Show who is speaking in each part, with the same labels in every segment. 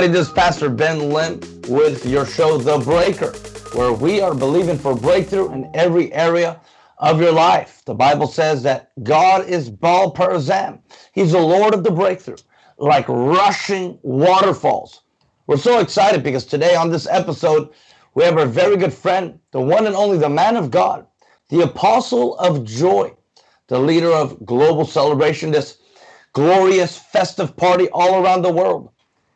Speaker 1: everybody, this is Pastor Ben Lim with your show, The Breaker, where we are believing for breakthrough in every area of your life. The Bible says that God is Baal Perazim. He's the Lord of the breakthrough, like rushing waterfalls. We're so excited because today on this episode, we have our very good friend, the one and only, the man of God, the apostle of joy, the leader of global celebration, this glorious festive party all around the world.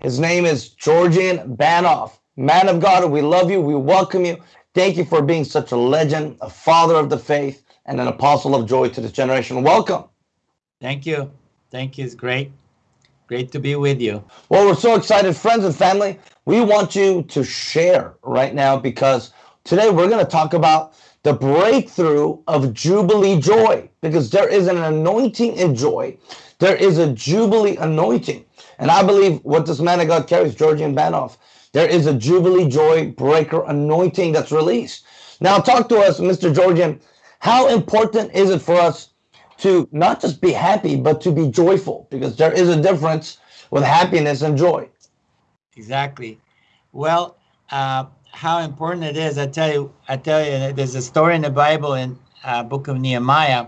Speaker 1: His name is Georgian Banov. Man of God, we love you. We welcome you. Thank you for being such a legend, a father of the faith, and an apostle of joy to this generation. Welcome.
Speaker 2: Thank you. Thank you. It's great. Great to be with you.
Speaker 1: Well, we're so excited, friends and family. We want you to share right now because today we're going to talk about the breakthrough of Jubilee joy because there is an anointing in joy. There is a Jubilee anointing. And I believe what this man of God carries, Georgian Banov, there is a Jubilee Joy Breaker anointing that's released. Now, talk to us, Mr. Georgian. How important is it for us to not just be happy, but to be joyful? Because there is a difference with happiness and joy.
Speaker 2: Exactly. Well, uh, how important it is, I tell you, I tell you, there's a story in the Bible in uh, book of Nehemiah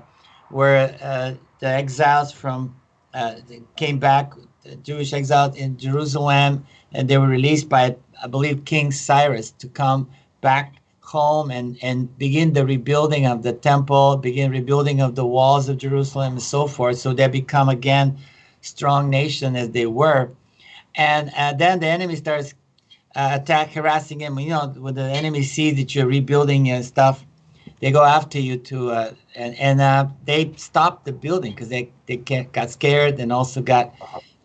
Speaker 2: where uh, the exiles from uh, came back Jewish exiles in Jerusalem, and they were released by, I believe, King Cyrus to come back home and, and begin the rebuilding of the temple, begin rebuilding of the walls of Jerusalem and so forth. So they become again strong nation as they were. And uh, then the enemy starts uh, attack, harassing him. You know, when the enemy sees that you're rebuilding and stuff, they go after you to, uh, and, and uh, they stop the building because they, they got scared and also got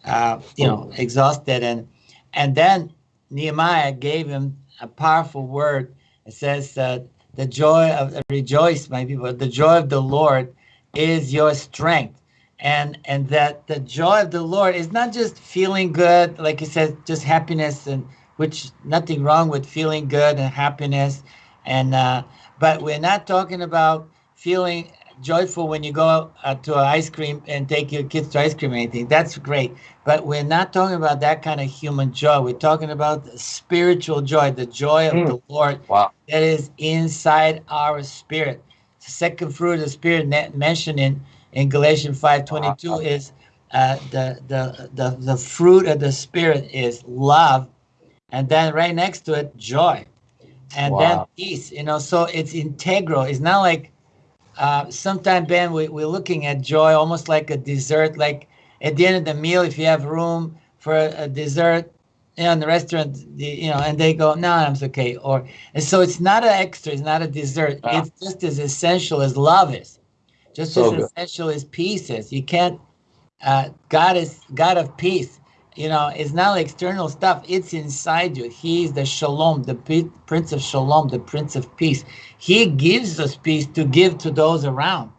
Speaker 2: uh, you know, exhausted. And and then Nehemiah gave him a powerful word. It says, that "The joy of rejoice, my people. The joy of the Lord is your strength." And and that the joy of the Lord is not just feeling good, like he says, just happiness, and which nothing wrong with feeling good and happiness, and uh, but we're not talking about feeling joyful when you go uh, to an ice cream and take your kids to ice cream or anything. That's great. But we're not talking about that kind of human joy. We're talking about the spiritual joy, the joy of mm. the Lord wow. that is inside our spirit. The second fruit of the spirit mentioned in, in Galatians 5.22 wow. is uh, the, the, the, the fruit of the spirit is love. And then right next to it, joy. And wow. then peace, you know, so it's integral. It's not like uh, sometimes, Ben, we, we're looking at joy almost like a dessert. Like at the end of the meal, if you have room for a, a dessert, you know, in the restaurant, you know, and they go, no, I'm okay. Or and so it's not an extra, it's not a dessert. Ah. It's just as essential as love is, just so as good. essential as peace is. You can't. Uh, God is God of peace you know it's not like external stuff. It's inside you. He's the shalom the prince of shalom the prince of peace. He gives us peace to give to those around.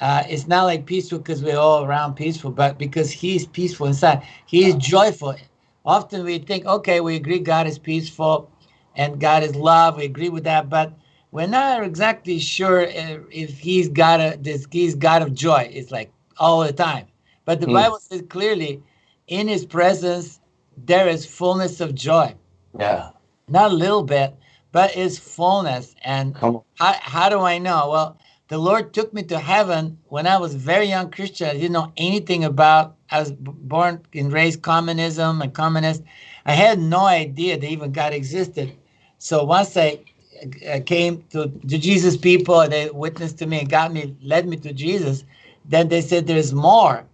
Speaker 2: Uh, it's not like peaceful because we're all around peaceful but because he's peaceful inside. He is joyful. Often we think okay we agree god is peaceful and god is love. We agree with that but we're not exactly sure if he's got a this he's god of joy. It's like all the time. But the mm. bible says clearly in his presence, there is fullness of joy.
Speaker 1: Yeah.
Speaker 2: Not a little bit, but it's fullness. And how, how do I know? Well, the Lord took me to heaven when I was a very young Christian. I didn't know anything about, I was born and raised communism and communist. I had no idea that even God existed. So once I, came to, to Jesus people, they witnessed to me and got me, led me to Jesus. Then they said, there's more.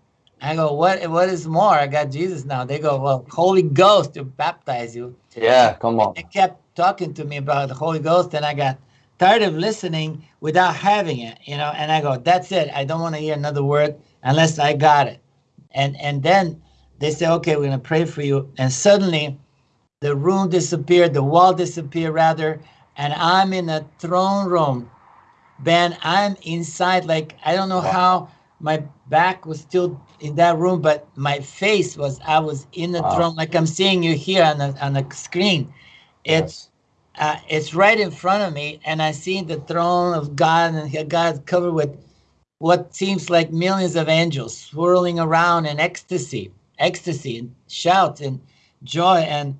Speaker 2: I go, what? What is more? I got Jesus now. They go, well, Holy Ghost to baptize you.
Speaker 1: Yeah, come on.
Speaker 2: They kept talking to me about the Holy Ghost, and I got tired of listening without having it, you know. And I go, that's it. I don't want to hear another word unless I got it. And and then they say, okay, we're gonna pray for you. And suddenly, the room disappeared, the wall disappeared rather, and I'm in a throne room. Ben, I'm inside. Like I don't know wow. how my back was still in that room, but my face was I was in the wow. throne, like I'm seeing you here on the on the screen. It's yes. uh, it's right in front of me, and I see the throne of God, and God's covered with what seems like millions of angels swirling around in ecstasy, ecstasy, and shouts, and joy and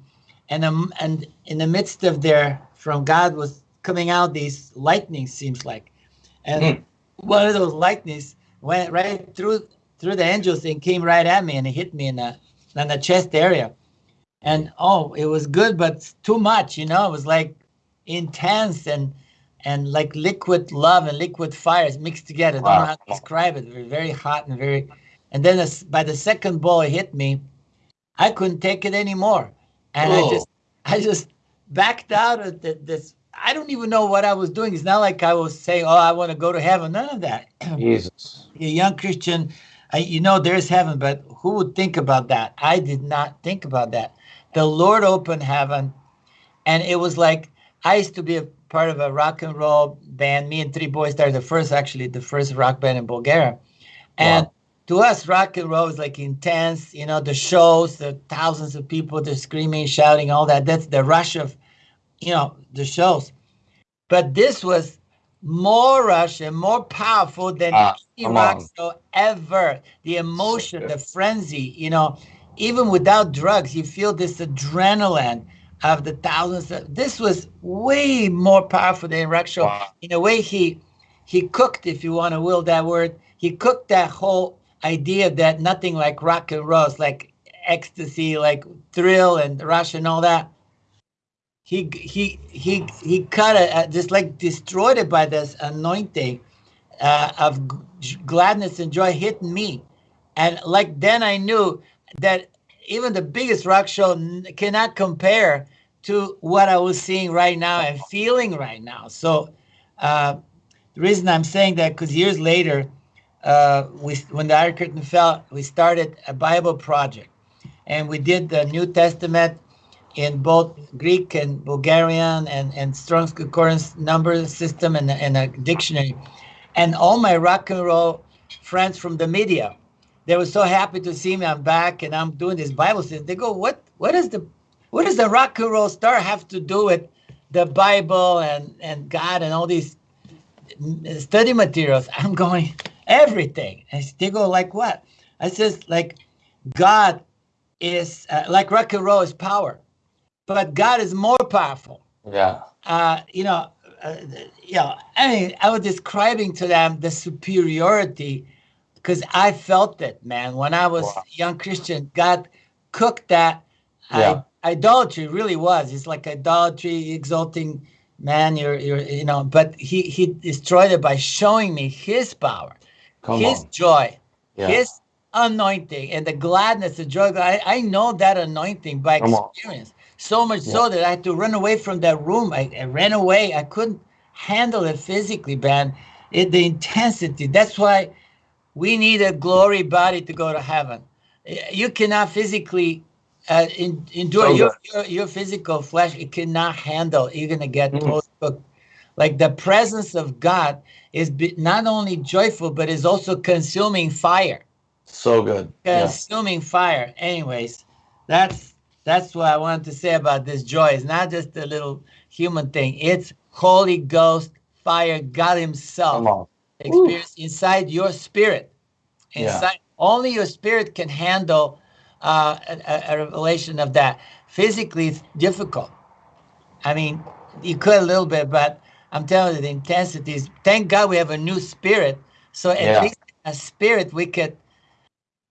Speaker 2: and um, and in the midst of there, from God was coming out these lightnings seems like, and mm. one of those lightnings went right through through the angels and came right at me and it hit me in the in the chest area, and oh it was good but too much you know it was like intense and and like liquid love and liquid fire is mixed together. I don't know how to describe it. Very, very hot and very. And then this, by the second ball it hit me, I couldn't take it anymore, and Whoa. I oh. just I just backed out of the, this. I don't even know what I was doing. It's not like I was saying, "Oh, I want to go to heaven." None of that.
Speaker 1: Jesus,
Speaker 2: a young Christian, I, you know, there's heaven, but who would think about that? I did not think about that. The Lord opened heaven, and it was like I used to be a part of a rock and roll band. Me and three boys started the first, actually, the first rock band in Bulgaria, and. Wow to us, rock and roll is like intense, you know, the shows, the thousands of people, they're screaming, shouting, all that. That's the rush of, you know, the shows. But this was more rush and more powerful than uh, any rock show ever. The emotion, the frenzy, you know, even without drugs, you feel this adrenaline of the thousands. Of, this was way more powerful than rock show. Wow. In a way, he he cooked, if you want to will that word, he cooked that whole idea that nothing like rock and roll, like ecstasy, like thrill and rush and all that. He he he he cut it, just like destroyed it by this anointing uh, of gladness and joy hitting me, and like then I knew that even the biggest rock show cannot compare to what I was seeing right now and feeling right now. So uh, the reason I'm saying that because years later uh, we when the Iron Curtain fell, we started a Bible project, and we did the New Testament in both Greek and Bulgarian and, and Strong's Concordance number system and, and a dictionary. And all my rock and roll friends from the media, they were so happy to see me. I'm back and I'm doing this Bible study. They go, what what is the what does the rock and roll star have to do with the Bible and, and God and all these study materials? I'm going, everything. And they go like what? I says like God is uh, like rock and roll is power, but God is more powerful.
Speaker 1: Yeah.
Speaker 2: Uh, you know, uh, you know. I mean, I was describing to them the superiority because I felt it, man. When I was wow. young Christian, God cooked that. Yeah. I, idolatry really was. It's like idolatry, exalting man. You're, you're, you know. But he he destroyed it by showing me His power. Come his on. joy, yeah. his anointing, and the gladness, the joy. I, I know that anointing by Come experience. On. So much yeah. so that I had to run away from that room. I, I ran away. I couldn't handle it physically, man. It, the intensity. That's why we need a glory body to go to heaven. You cannot physically uh, in, endure so your, your, your physical flesh. It cannot handle. You're gonna get mm. cooked. Like the presence of God is not only joyful, but is also consuming fire.
Speaker 1: So good.
Speaker 2: Consuming yeah. fire. Anyways, that's that's what I wanted to say about this joy. It's not just a little human thing. It's Holy Ghost fire, God Himself experience inside your spirit. Inside yeah. only your spirit can handle uh, a, a revelation of that. Physically, it's difficult. I mean, you could a little bit, but I'm telling you, the intensity is. Thank God we have a new spirit. So at yeah. least a spirit, we could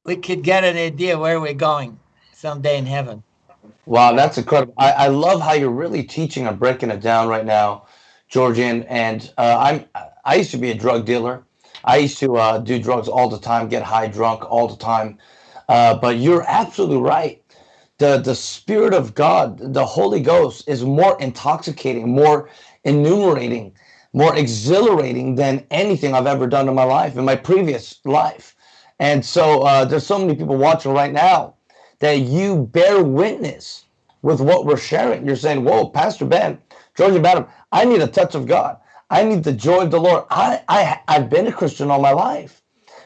Speaker 2: we could get an idea where we're going someday in heaven.
Speaker 1: Wow, that's incredible. I, I love how you're really teaching and breaking it down right now, Georgian. And uh, I'm I used to be a drug dealer. I used to uh, do drugs all the time, get high, drunk all the time. Uh, but you're absolutely right. The the Spirit of God, the Holy Ghost, is more intoxicating, more enumerating, more exhilarating than anything I've ever done in my life, in my previous life. And so uh, there's so many people watching right now that you bear witness with what we're sharing. You're saying, whoa, Pastor Ben, Georgian Banov, I need a touch of God. I need the joy of the Lord. I, I, I've been a Christian all my life,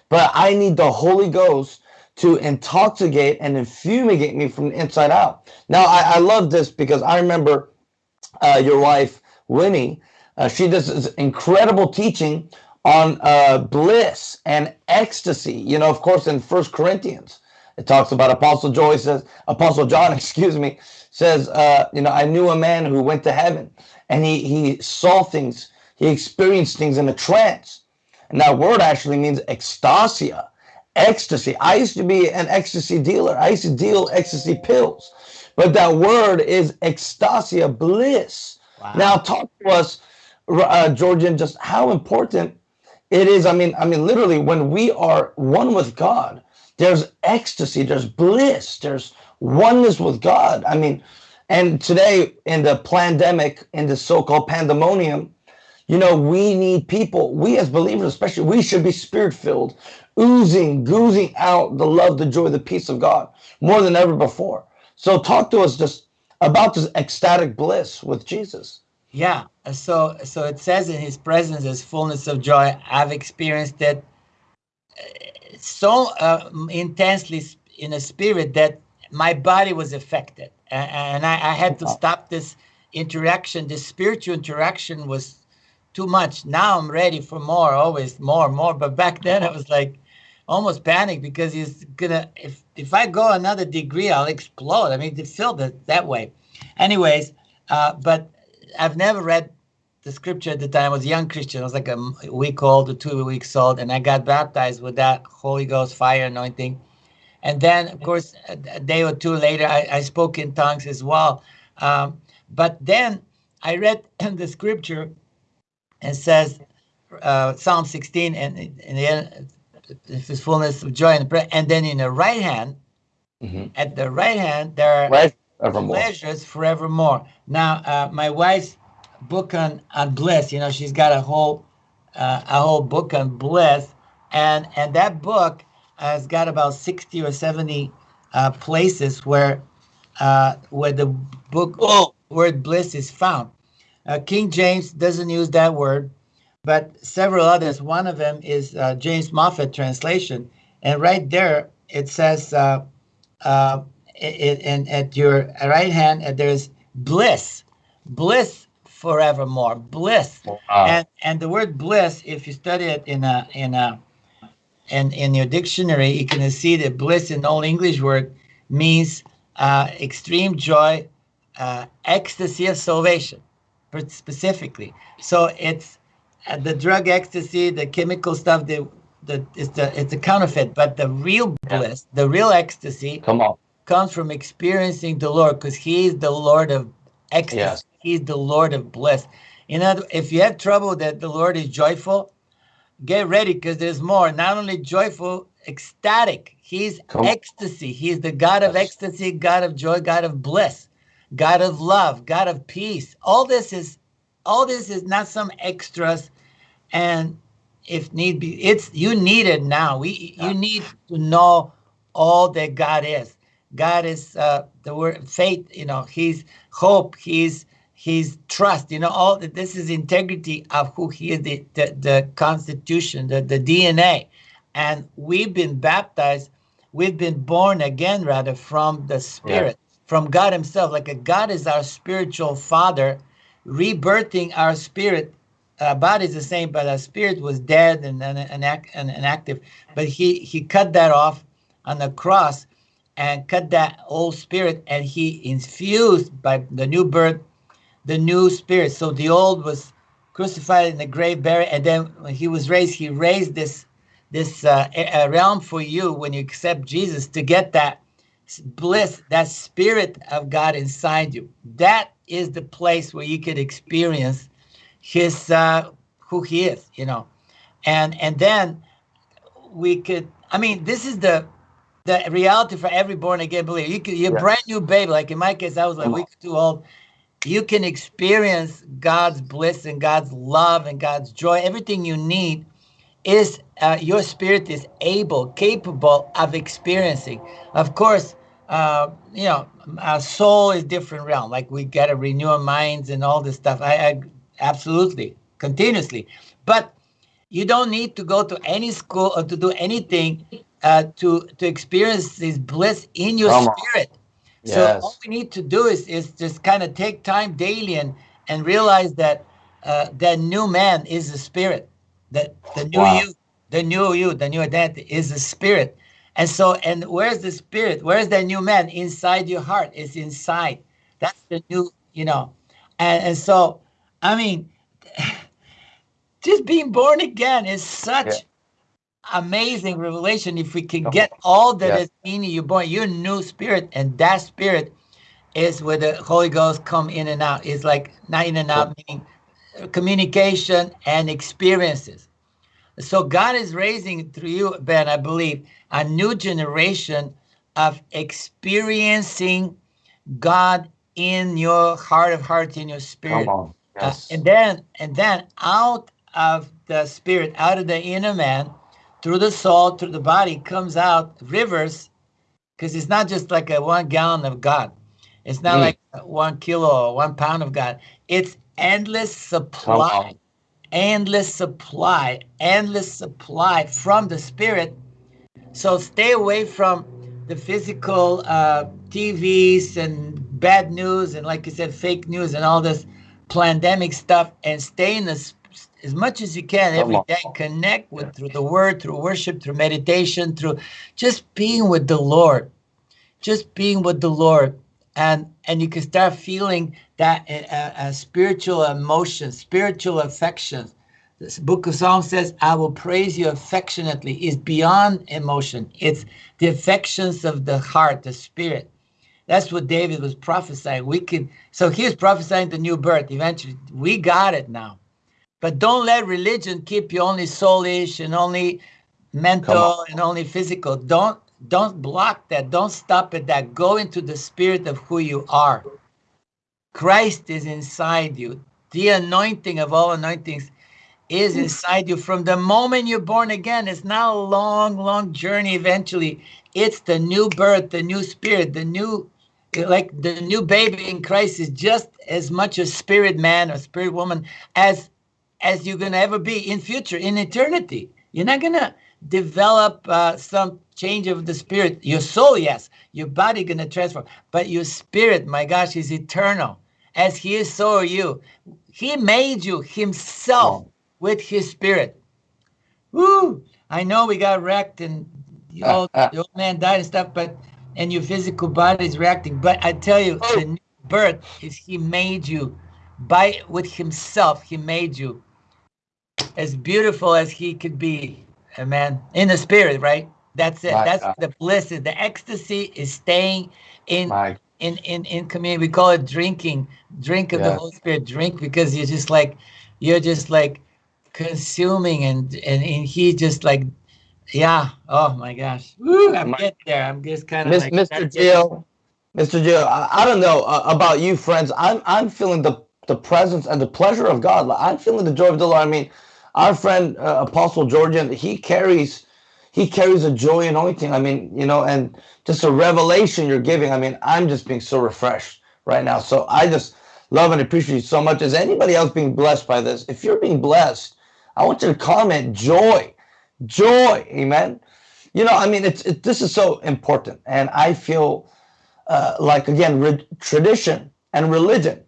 Speaker 1: but I need the Holy Ghost to intoxicate and infumigate me from the inside out. Now, I, I love this because I remember uh, your wife Winnie, uh, she does this incredible teaching on uh, bliss and ecstasy. You know, of course, in First Corinthians, It talks about Apostle Joy says, Apostle John, excuse me, says, uh, you know, I knew a man who went to heaven and he, he saw things, he experienced things in a trance. And that word actually means ecstasia, ecstasy. I used to be an ecstasy dealer. I used to deal ecstasy pills. But that word is ecstasia, bliss. Wow. Now talk to us, uh, Georgian, just how important it is. I mean, I mean, literally, when we are one with God, there's ecstasy, there's bliss, there's oneness with God. I mean, and today in the pandemic, in the so-called pandemonium, you know, we need people, we as believers especially, we should be spirit-filled, oozing, goozing out the love, the joy, the peace of God more than ever before. So talk to us just about this ecstatic bliss with Jesus.
Speaker 2: Yeah. So so it says in his presence is fullness of joy. I've experienced it so uh, intensely in a spirit that my body was affected. And I, I had to stop this interaction. This spiritual interaction was too much. Now I'm ready for more, always more, more. But back then I was like almost panic because he's gonna if if I go another degree, I'll explode. I mean, to feel that that way. Anyways, uh, but I've never read the scripture at the time. I was a young Christian. I was like a week old or two weeks old, and I got baptized with that Holy Ghost fire anointing. And then, of course, a day or two later, I, I spoke in tongues as well. Um, but then I read the scripture and says, uh, Psalm 16, and in the end, this fullness of joy and prayer. And then in the right hand, mm-hmm. at the right hand, there are right. Evermore. pleasures forevermore. Now, uh, my wife's book on on bliss, you know, she's got a whole uh, a whole book on bliss, and and that book has got about sixty or seventy uh, places where uh, where the book oh. word bliss is found. Uh, King James doesn't use that word, but several others. One of them is uh, James Moffatt translation, and right there it says it, and at your right hand uh, there's bliss bliss forevermore bliss wow. and and the word bliss if you study it in a in a in, in your dictionary you can see that bliss in old english word means uh, extreme joy uh, ecstasy of salvation specifically so it's uh, the drug ecstasy the chemical stuff the the it's the it's a counterfeit but the real bliss yeah. the real ecstasy
Speaker 1: come on
Speaker 2: comes from experiencing the Lord because He is the Lord of ecstasy. Yes. He's the Lord of bliss. You know, if you have trouble that the Lord is joyful, get ready because there's more. Not only joyful, ecstatic. He's Come ecstasy. He's the God of ecstasy, God of joy, God of bliss, God of love, God of peace. All this is, all this is not some extras, and if need be, it's you need it now. We you need to know all that God is. God is uh, the word faith. You know, He's hope. He's He's trust. You know, all this is integrity of who He is. The the, the Constitution, the the DNA, and we've been baptized. We've been born again, rather, from the Spirit, yeah. from God Himself. Like a God is our spiritual Father, rebirthing our spirit Our body is the same, but our spirit was dead and and, and, and, and active. But he he cut that off on the cross, and cut that old spirit and he infused by the new birth the new spirit so the old was crucified in the grave buried and then when he was raised he raised this this uh, realm for you when you accept jesus to get that bliss that spirit of god inside you that is the place where you could experience his uh, who he is you know and and then we could i mean this is the the reality for every born again believer. You can, you're yeah. brand new baby. Like in my case, I was like a week too old. You can experience God's bliss and God's love and God's joy. Everything you need is uh, your spirit is able, capable of experiencing. Of course, uh, you know, our soul is different realm. Like we got to renew our minds and all this stuff. I, I absolutely continuously, but you don't need to go to any school or to do anything uh, to to experience this bliss in your Come spirit. Yes. So all we need to do is is just kind of take time daily and and realize that uh, that new man is the spirit, that the new wow. you, the new you, the new identity is the spirit, And so, and where's the spirit? Where's that new man? Inside your heart. It's inside. That's the new, you know. And, and so, I mean, just being born again is such. Amazing revelation. If we can get all that yeah. is in you, born, your new spirit, and that spirit is where the Holy Ghost come in and out. It's like not in and out, meaning communication and experiences. So God is raising through you, Ben, I believe, a new generation of experiencing God in your heart of hearts, in your spirit.
Speaker 1: Uh, yes.
Speaker 2: Uh, and then and then out of the spirit, out of the inner man, through the soul, through the body, comes out rivers, because it's not just like a one gallon of God. It's not mm. like one kilo or one pound of God. It's endless supply, endless supply, endless supply from the spirit. So stay away from the physical uh, TVs and bad news and, like you said, fake news and all this pandemic stuff, and stay in the as much as you can every day. Connect with through the Word, through worship, through meditation, through just being with the Lord, just being with the Lord and and you can start feeling that uh, uh, spiritual emotions, spiritual affections. This book of Psalms says, "I will praise you affectionately." is beyond emotion. It's the affections of the heart, the spirit. That's what David was prophesying. We can. So he's prophesying the new birth. Eventually, we got it now. But don't let religion keep you only soulish and only mental and only physical. Don't don't block that. Don't stop at that. Go into the spirit of who you are. Christ is inside you. The anointing of all anointings is inside you from the moment you're born again. It's not a long, long journey eventually. It's the new birth, the new spirit, the new, like the new baby in Christ is just as much a spirit man or spirit woman as as you're going to ever be in future, in eternity. You're not going to develop uh, some change of the spirit. Your soul, yes, your body gonna transform, but your spirit, my gosh, is eternal. As He is, so are you. He made you Himself with His spirit. Woo! I know we got wrecked and the old, the old man died and stuff, but and your physical body is reacting. But I tell you, the new birth is He made you by with Himself. He made you as beautiful as He could be Amen. In the spirit, right? That's it. My That's God. the bliss. The ecstasy is staying in My. in in in community. We call it drinking. Drink of yes. the Holy Spirit. Drink because you're just like you're just like consuming and and, and he just like yeah. Oh my gosh. Woo, I'm getting there. I'm just kind of like
Speaker 1: Mr. Jill. Mr. Jill, I, I don't know uh, about you, friends. I'm I'm feeling the the presence and the pleasure of God. I'm feeling the joy of the Lord. I mean, our friend uh, Apostle Georgian, he carries he carries a joy anointing. I mean, you know, and just a revelation you're giving. I mean, I'm just being so refreshed right now. So I just love and appreciate you so much. Is anybody else being blessed by this? If you're being blessed, I want you to comment joy, joy, amen. You know, I mean, it's it, this is so important, and I feel uh, like again, tradition and religion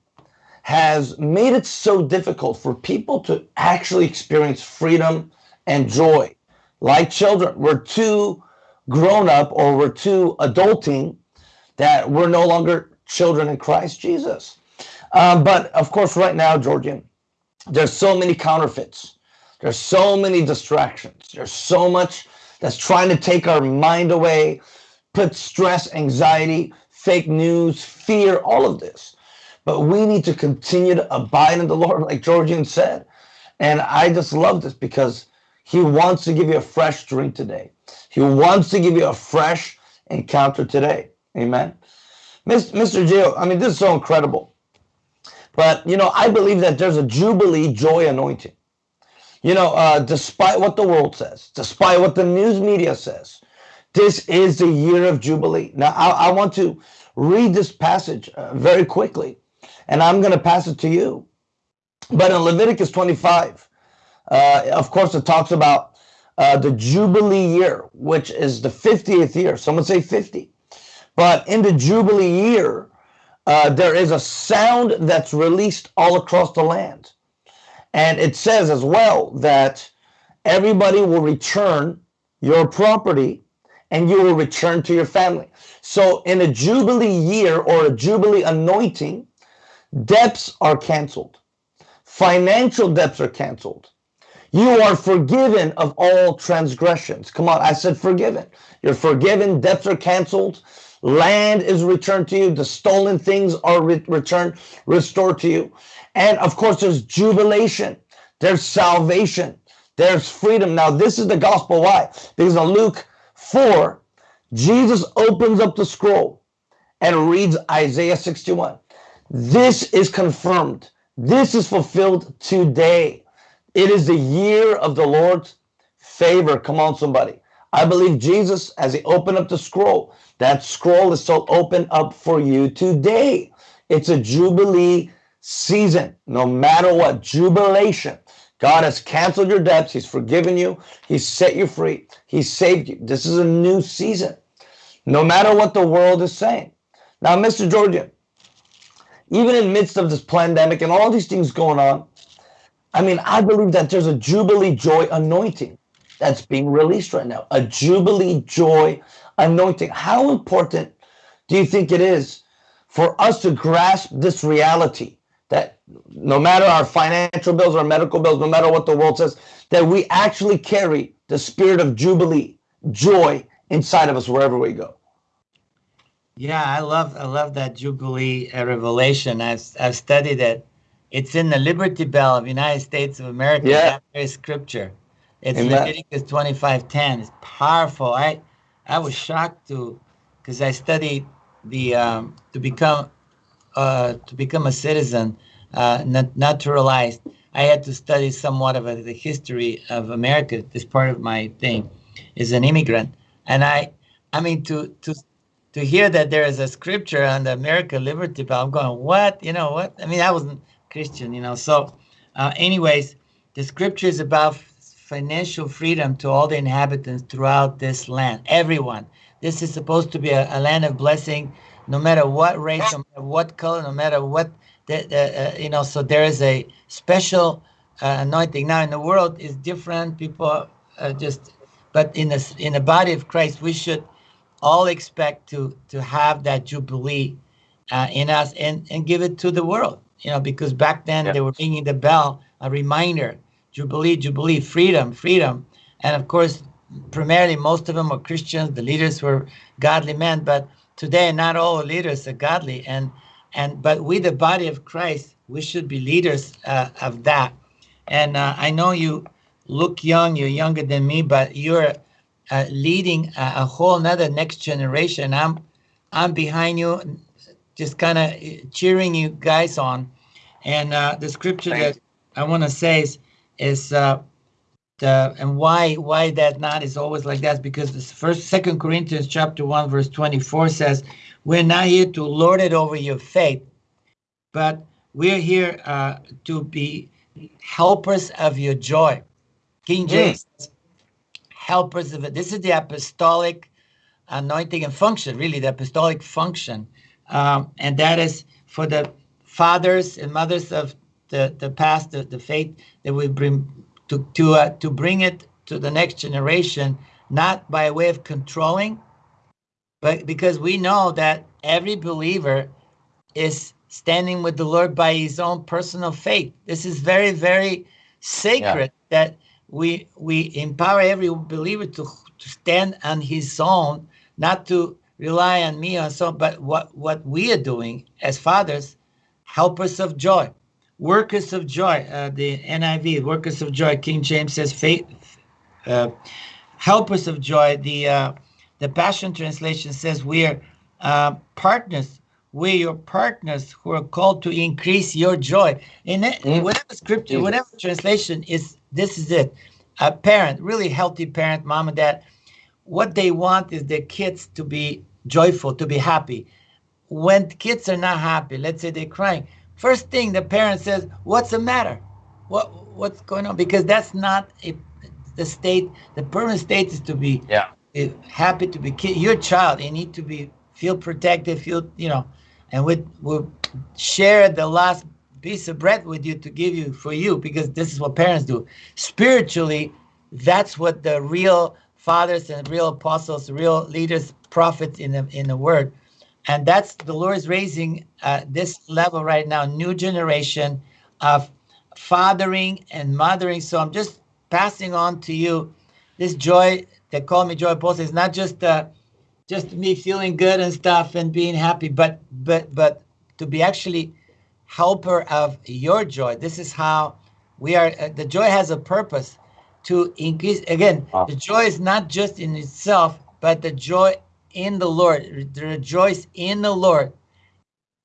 Speaker 1: has made it so difficult for people to actually experience freedom and joy. Like children, we're too grown up or we're too adulting that we're no longer children in Christ Jesus. Um, but of course, right now, Georgian, there's so many counterfeits. There's so many distractions. There's so much that's trying to take our mind away, put stress, anxiety, fake news, fear, all of this. But we need to continue to abide in the Lord, like Georgian said. And I just love this because he wants to give you a fresh drink today. He wants to give you a fresh encounter today. Amen. Mr. Gio, I mean, this is so incredible. But, you know, I believe that there's a Jubilee joy anointing. You know, uh, despite what the world says, despite what the news media says, this is the year of Jubilee. Now, I, I want to read this passage uh, very quickly and I'm going to pass it to you. But in Leviticus 25, uh, of course, it talks about uh, the Jubilee year, which is the 50th year. Someone say 50. But in the Jubilee year, uh, there is a sound that's released all across the land. And it says as well that everybody will return your property and you will return to your family. So in a Jubilee year or a Jubilee anointing, debts are canceled. Financial debts are canceled. You are forgiven of all transgressions. Come on, I said forgiven. You're forgiven, debts are canceled, land is returned to you, the stolen things are re returned, restored to you. And of course, there's jubilation, there's salvation, there's freedom. Now, this is the gospel. Why? Because in Luke 4, Jesus opens up the scroll and reads Isaiah 61. This is confirmed. This is fulfilled today. It is the year of the Lord's favor. Come on, somebody. I believe Jesus, as he opened up the scroll, that scroll is still open up for you today. It's a Jubilee season, no matter what, jubilation. God has canceled your debts. He's forgiven you. He's set you free. He saved you. This is a new season, no matter what the world is saying. Now, Mr. Georgian, even in midst of this pandemic and all these things going on, I mean, I believe that there's a Jubilee joy anointing that's being released right now. A Jubilee joy anointing. How important do you think it is for us to grasp this reality that no matter our financial bills, our medical bills, no matter what the world says, that we actually carry the spirit of Jubilee, joy inside of us wherever we go?
Speaker 2: Yeah, I love I love that Jubilee uh, revelation. I've I've studied it. It's in the Liberty Bell of United States of America.
Speaker 1: Yeah.
Speaker 2: That scripture. It's
Speaker 1: Amen.
Speaker 2: Leviticus twenty five ten. It's powerful. I I was shocked to because I studied the um, to become uh, to become a citizen, uh, nat- naturalized. I had to study somewhat of a, the history of America. This part of my thing is an immigrant, and I I mean to to to hear that there is a scripture on the America Liberty Bell, I'm going, what? You know what? I mean, I wasn't Christian, you know. So, uh, anyways, the scripture is about financial freedom to all the inhabitants throughout this land, everyone. This is supposed to be a, a land of blessing, no matter what race, no matter what color, no matter what, the, uh, you know. So there is a special uh, anointing. Now in the world is different. People uh, just, but in the in the body of Christ, we should all expect to to have that jubilee uh, in us and and give it to the world you know because back then
Speaker 1: Yeah.
Speaker 2: they were ringing the bell a reminder jubilee jubilee freedom freedom. And of course primarily most of them were christians the leaders were godly men but today not all leaders are godly. And and but we the body of christ we should be leaders uh, of that. And uh, i know you look young you're younger than me but you're uh, leading a, a whole nother next generation. I'm I'm behind you, just kind of cheering you guys on. And uh, the scripture
Speaker 1: Thank
Speaker 2: that I want to say is is uh, the and why why that not is always like that because this first Second Corinthians chapter one verse twenty four says we're not here to lord it over your faith, but we're here uh, to be helpers of your joy. King James says, helpers of it. This is the apostolic anointing and function, really the apostolic function, um, and that is for the fathers and mothers of the the past, the, the faith that we bring to to uh, to bring it to the next generation, not by way of controlling, but because we know that every believer is standing with the Lord by his own personal faith. This is very very sacred that we we empower every believer to to stand on his own, not to rely on me or so, but what what we are doing as fathers, helpers of joy, workers of joy. Uh, the NIV, workers of joy. King James says faith, uh, helpers of joy. The uh, the Passion Translation says we are uh, partners. We're your partners who are called to increase your joy. In it,
Speaker 1: Mm.
Speaker 2: whatever scripture,
Speaker 1: Jesus.
Speaker 2: whatever translation is, this is it. A parent, really healthy parent, mom and dad, what they want is their kids to be joyful, to be happy. When kids are not happy, let's say they're crying, first thing the parent says, "What's the matter? What what's going on?" Because that's not a, the state. The permanent state is to be
Speaker 1: Yeah.
Speaker 2: happy to be kid. Your child, they need to be feel protected, feel you know, and we we share the last piece of bread with you to give you for you because this is what parents do. Spiritually, that's what the real fathers and real apostles, real leaders, prophets in the in the word. And that's the Lord is raising uh, this level right now, new generation of fathering and mothering. So I'm just passing on to you this joy that call me joy apostle is not just uh, just me feeling good and stuff and being happy, but but but to be actually helper of your joy. This is how we are. Uh, the joy has a purpose to increase. Again, wow. the joy is not just in itself, but the joy in the Lord. Rejoice in the Lord.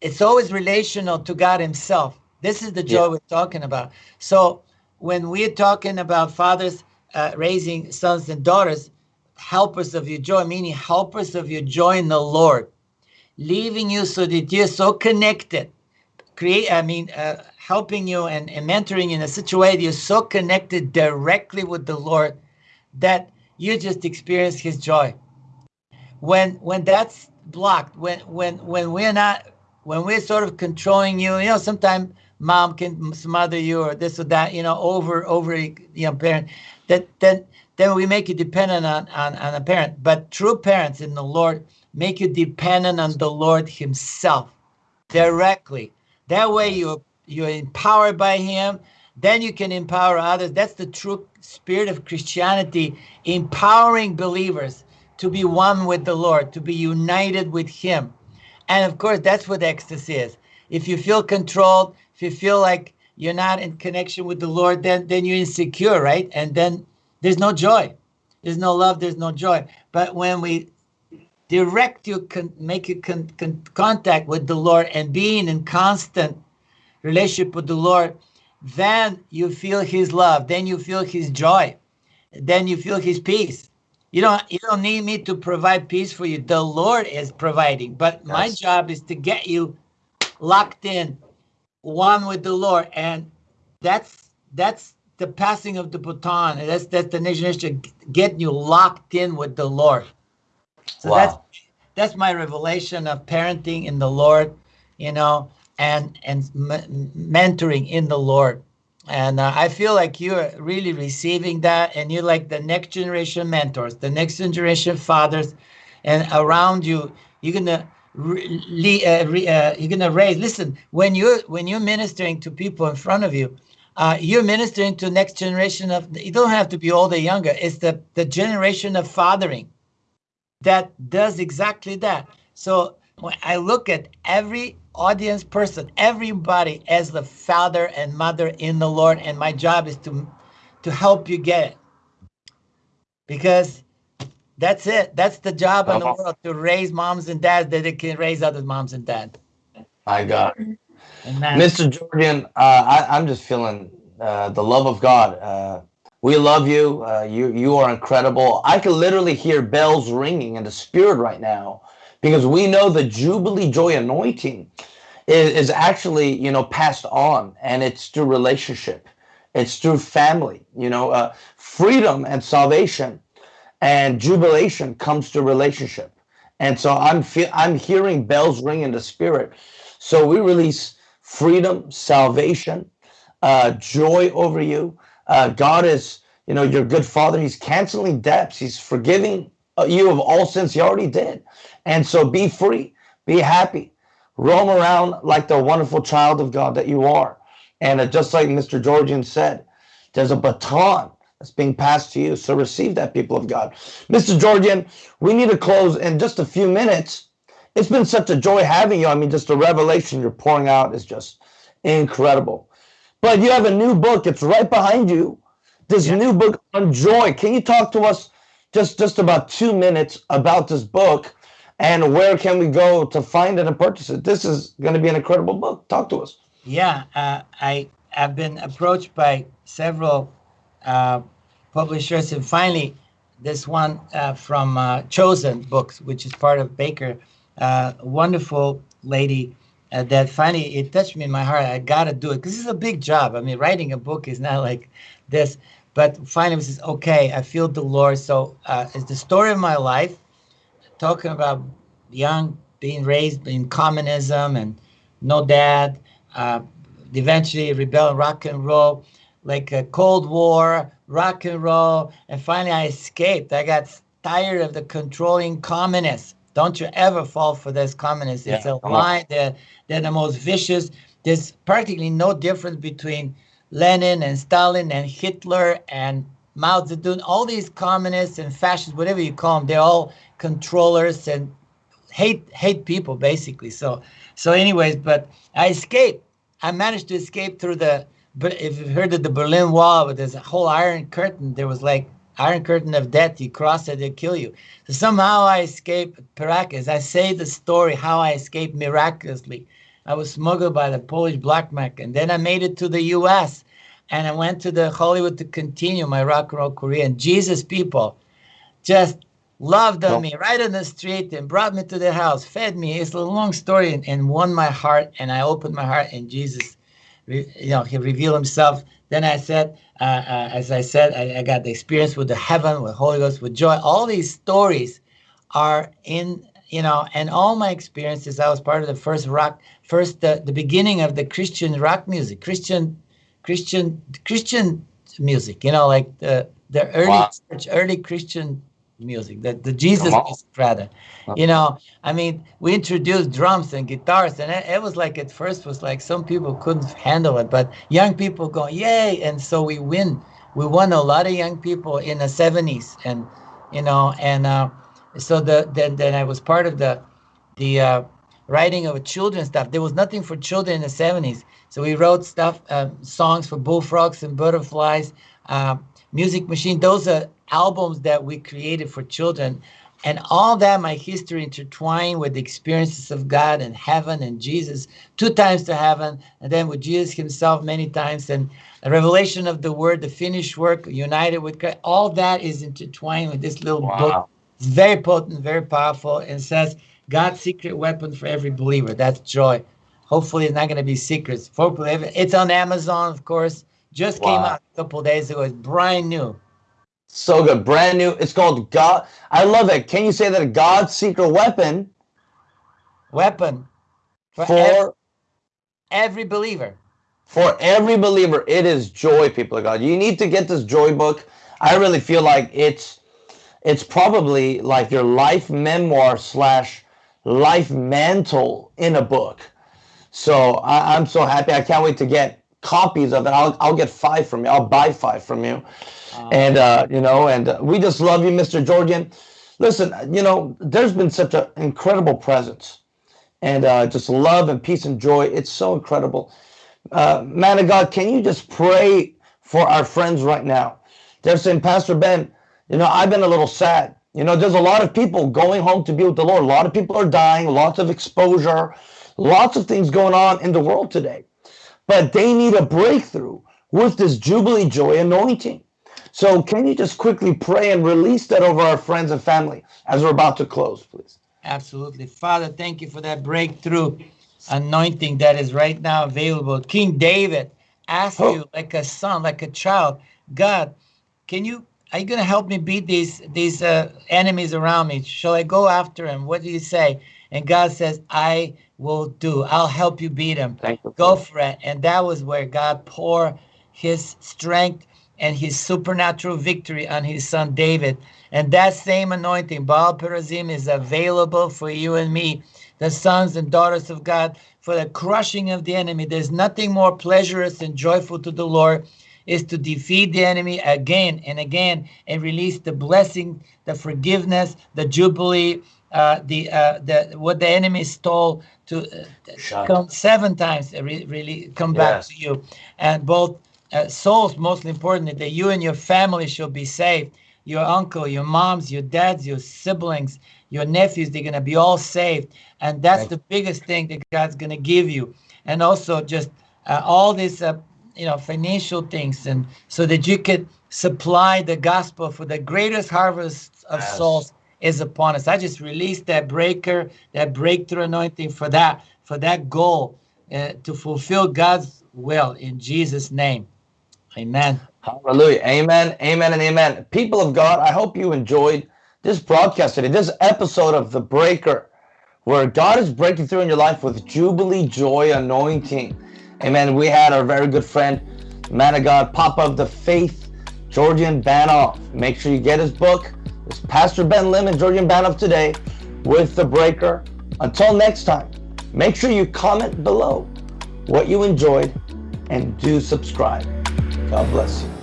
Speaker 2: It's always relational to God Himself. This is the joy yeah. we're talking about. So when we're talking about fathers uh, raising sons and daughters, helpers of your joy, meaning helpers of your joy in the Lord, leaving you so that you're so connected. Create, I mean, uh, helping you and, and mentoring in a situation you're so connected directly with the Lord that you just experience His joy. When when that's blocked, when when when we're not, when we're sort of controlling you, you know, sometimes mom can smother you or this or that, you know, over over you know parent. That then then we make you dependent on, on, on a parent. But true parents in the Lord make you dependent on the Lord Himself directly. That way you you're empowered by Him. Then you can empower others. That's the true spirit of Christianity, empowering believers to be one with the Lord, to be united with Him. And of course, that's what ecstasy is. If you feel controlled, if you feel like you're not in connection with the Lord, then then you're insecure, right? And then there's no joy. There's no love, there's no joy. But when we direct you, con- make you con- con- contact with the Lord and being in constant relationship with the Lord, then you feel his love, then you feel his joy, then you feel his peace. You don't you don't need me to provide peace for you. The Lord is providing. But yes. my job is to get you locked in one with the Lord. And that's that's the passing of the baton. That's that's the nation getting you locked in with the Lord. So wow. that's that's my revelation of parenting in the Lord, you know, and and m- mentoring in the Lord. And uh, I feel like you're really receiving that, and you're like the next generation mentors, the next generation fathers, and around you, you're gonna re, uh, re, uh, you're gonna raise. Listen, when you're when you're ministering to people in front of you, uh, you're ministering to next generation of. You don't have to be older younger. It's the the generation of fathering that does exactly that. So when I look at every audience person, everybody as the father and mother in the Lord, and my job is to to help you get it because that's it. That's the job in the uh-huh. world to raise moms and dads that they can raise other moms and dads.
Speaker 1: My God. Mr. Georgian, uh, I, am just feeling uh, the love of God. Uh, we love you. Uh, you you are incredible. I can literally hear bells ringing in the spirit right now because we know the Jubilee Joy anointing is, is actually you know passed on, and it's through relationship, it's through family. You know, uh, freedom and salvation and jubilation comes to relationship. And so I'm fe- I'm hearing bells ring in the spirit. So we release freedom, salvation, uh, joy over you. Uh, God is, you know, your good father. He's canceling debts. He's forgiving uh, you of all sins he already did. And so be free, be happy, roam around like the wonderful child of God that you are. And uh, just like Mr. Georgian said, there's a baton that's being passed to you. So receive that, people of God. Mr. Georgian, we need to close in just a few minutes. It's been such a joy having you. I mean, just the revelation you're pouring out is just incredible. But you have a new book. It's right behind you. This yeah. new book on joy. Can you talk to us just just about two minutes about this book and where can we go to find it and purchase it? This is going to be an incredible book. Talk to us.
Speaker 2: Yeah, uh, I have been approached by several uh, publishers, and finally, this one uh, from uh, Chosen Books, which is part of Baker, uh, wonderful lady uh, that finally it touched me in my heart. I got to do it because it's a big job. I mean, writing a book is not like this, but finally, says, okay, I feel the Lord. So it's the story of my life, talking about young being raised in communism and no dad, eventually rebel rock and roll like a Cold War, rock and roll, and finally I escaped. I got tired of the controlling communists. Don't you ever fall for this communists. It's a lie. They're, they're the most vicious. There's practically no difference between Lenin and Stalin and Hitler and Mao Zedong. All these communists and fascists, whatever you call them, they're all controllers and hate hate people basically. So so anyways, but I escaped. I managed to escape through the. But if you've heard of the Berlin Wall, but there's a whole Iron Curtain. There was like Iron Curtain of death. You cross it, they kill you. So somehow I escaped miraculous. I say the story how I escaped miraculously. I was smuggled by the Polish black market, and then I made it to the U.S. and I went to the Hollywood to continue my rock and roll career. And Jesus people just loved on
Speaker 1: Well-
Speaker 2: me right on the street and brought me to their house, fed me. It's a long story and, and won my heart. And I opened my heart, and Jesus, you know, He revealed Himself. Then I said, uh, uh, as I said, I, I got the experience with the heaven, with Holy Ghost, with joy. All these stories are in, you know, and all my experiences. I was part of the first rock, first the, the beginning of the Christian rock music, Christian, Christian, Christian music. You know, like the the early
Speaker 1: Wow.
Speaker 2: church, early Christian music, the the Jesus music rather. You know, I mean, we introduced drums and guitars, and it, it was like at first was like some people couldn't handle it, but young people go yay, and so we win. We won a lot of young people in the '70s, and you know, and uh, so the then then I was part of the the uh, writing of children's stuff. There was nothing for children in the 70s. So we wrote stuff, uh, songs for bullfrogs and butterflies, uh, Music Machine. Those are albums that we created for children. And all that, my history intertwined with the experiences of God and heaven and Jesus, two times to heaven, and then with Jesus himself many times, and the revelation of the word, the finished work, united with Christ. All that is intertwined with this little book it's very potent, very powerful, and says God's secret weapon for every believer. That's joy. Hopefully, it's not going to be secrets. For believer, it's on Amazon, of course. Just came out a couple days ago. It's brand new.
Speaker 1: So good. Brand new. It's called God. I love it. Can you say that a God's secret weapon
Speaker 2: Weapon for,
Speaker 1: for
Speaker 2: ev- every believer.
Speaker 1: for every believer? It is joy, people of God. You need to get this joy book. I really feel like it's it's probably like your life memoir slash life mantle in a book. So I, I'm so happy. I can't wait to get copies of it. I'll I'll get five from you. I'll buy five from you.
Speaker 2: Uh,
Speaker 1: and uh, you know, and uh, we just love you, Mr. Georgian. Listen, you know, there's been such an incredible presence, and uh, just love and peace and joy. It's so incredible. Uh, man of God, can you just pray for our friends right now? They're saying, Pastor Ben, you know, I've been a little sad. You know, there's a lot of people going home to be with the Lord. A lot of people are dying. Lots of exposure. Lots of things going on in the world today, but they need a breakthrough with this Jubilee Joy anointing. So can you just quickly pray and release that over our friends and family as we're about to close, please?
Speaker 2: Absolutely. Father, thank you for that breakthrough anointing that is right now available. King David asked
Speaker 1: Oh.
Speaker 2: you like a son, like a child, God, can you are you going to help me beat these these uh, enemies around me? Shall I go after him? What do you say? And God says, I will do. I'll help you beat him.
Speaker 1: You.
Speaker 2: Go for it. And that was where God poured his strength and his supernatural victory on his son David. And that same anointing, Baal Perazim, is available for you and me, the sons and daughters of God, for the crushing of the enemy. There's nothing more pleasurous and joyful to the Lord is to defeat the enemy again and again and release the blessing, the forgiveness, the jubilee, uh, the uh, the what the enemy stole to uh, come seven times, uh, re- really come back to you, and both uh, souls, most importantly, that you and your family shall be saved. Your uncle, your moms, your dads, your siblings, your nephews, they're gonna be all saved, and that's
Speaker 1: Thank
Speaker 2: the biggest thing that God's gonna give you, and also just uh, all these uh, you know financial things, and so that you could supply the gospel for the greatest harvest of
Speaker 1: Yes.
Speaker 2: souls is upon us. I just released that breaker, that breakthrough anointing for that, for that goal uh, to fulfill God's will in Jesus' name. Amen.
Speaker 1: Hallelujah. Amen. Amen and amen. People of God, I hope you enjoyed this broadcast today, this episode of The Breaker, where God is breaking through in your life with Jubilee Joy Anointing. Amen. We had our very good friend, man of God, Papa of the Faith, Georgian Banov. Make sure you get his book. It's Pastor Ben Lim and Georgian Banov today with The Breaker. Until next time, make sure you comment below what you enjoyed and do subscribe. God bless you.